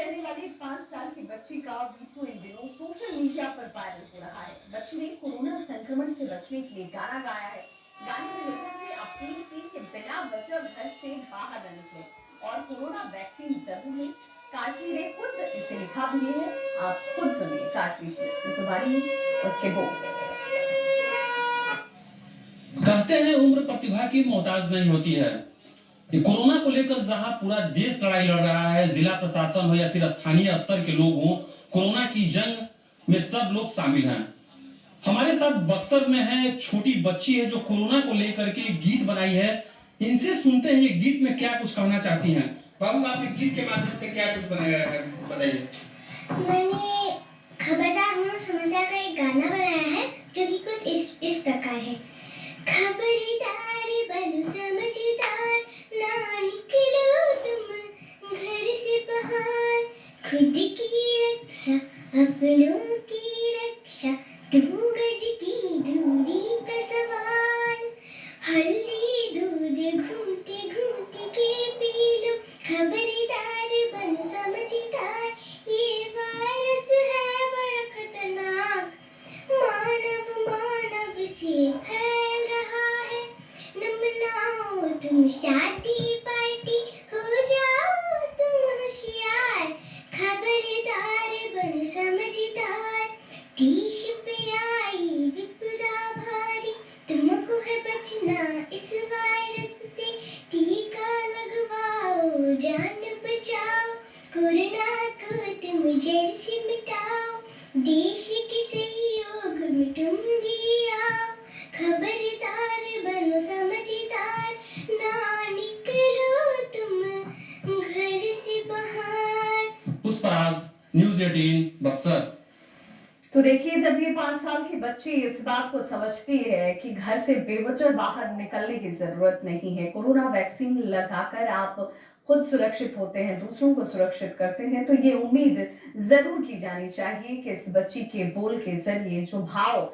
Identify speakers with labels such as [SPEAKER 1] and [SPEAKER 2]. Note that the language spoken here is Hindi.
[SPEAKER 1] रहने वाली पाँच साल की बच्ची का वीडियो इन दिनों सोशल मीडिया पर वायरल हो रहा है। बच्ची ने कोरोना संक्रमण से बचने के लिए गाना गाया है। गाने में लोगों से अपील की कि बिना वजह घर से बाहर न निकले और कोरोना वैक्सीन ज़रूर लें। काश्मीर ने खुद इसे लिखा भी है। आप खुद सुनिए काश्मीर की जुबानी उसके बोल।
[SPEAKER 2] कहते हैं उम्र प्रतिभा की मोहताज नहीं होती है। कोरोना को लेकर जहाँ पूरा देश लड़ाई लड़ रहा है, जिला प्रशासन हो या फिर स्थानीय स्तर के लोग हों, कोरोना की जंग में सब लोग शामिल हैं। हमारे साथ बक्सर में है, छोटी बच्ची है जो कोरोना को लेकर के गीत बनाई है। इनसे सुनते हैं ये गीत में क्या कुछ कहना चाहती हैं? बाबू, आपने गीत के माध्यम से क्या कुछ बनाया बताइए।
[SPEAKER 3] मैंने खबरदार समस्या का एक गाना बनाया है, जो कि कुछ इस इस प्रकार है। खबरदार खुद की रक्षा अपनों की रक्षा दो गज की दूरी का सवाल हल्दी दूध घूमते घूमते के पी लो खबरदार बनो समझदार ये वायरस है बड़ा खतरनाक मानव मानव से फैल रहा है न मनाओ तुम शादी समझदार देश पे आई विपदा भारी तुमको है बचना इस वायरस से। टीका लगवाओ, जान बचाओ। कोरोना को तुम जड़ मिटाओ। देश के सहयोग में तुम भी आओ। खबरदार बनो समझदार। ना निकलो तुम घर से बाहर।
[SPEAKER 2] पुष्पराज। न्यूज़ 18 बक्सर।
[SPEAKER 1] तो देखिए, जब ये पाँच साल की बच्ची इस बात को समझती है कि घर से बेवजह बाहर निकलने की ज़रूरत नहीं है, कोरोना वैक्सीन लगाकर आप खुद सुरक्षित होते हैं, दूसरों को सुरक्षित करते हैं तो ये उम्मीद ज़रूर की जानी चाहिए कि इस बच्ची के बोल के ज़रिए जो भाव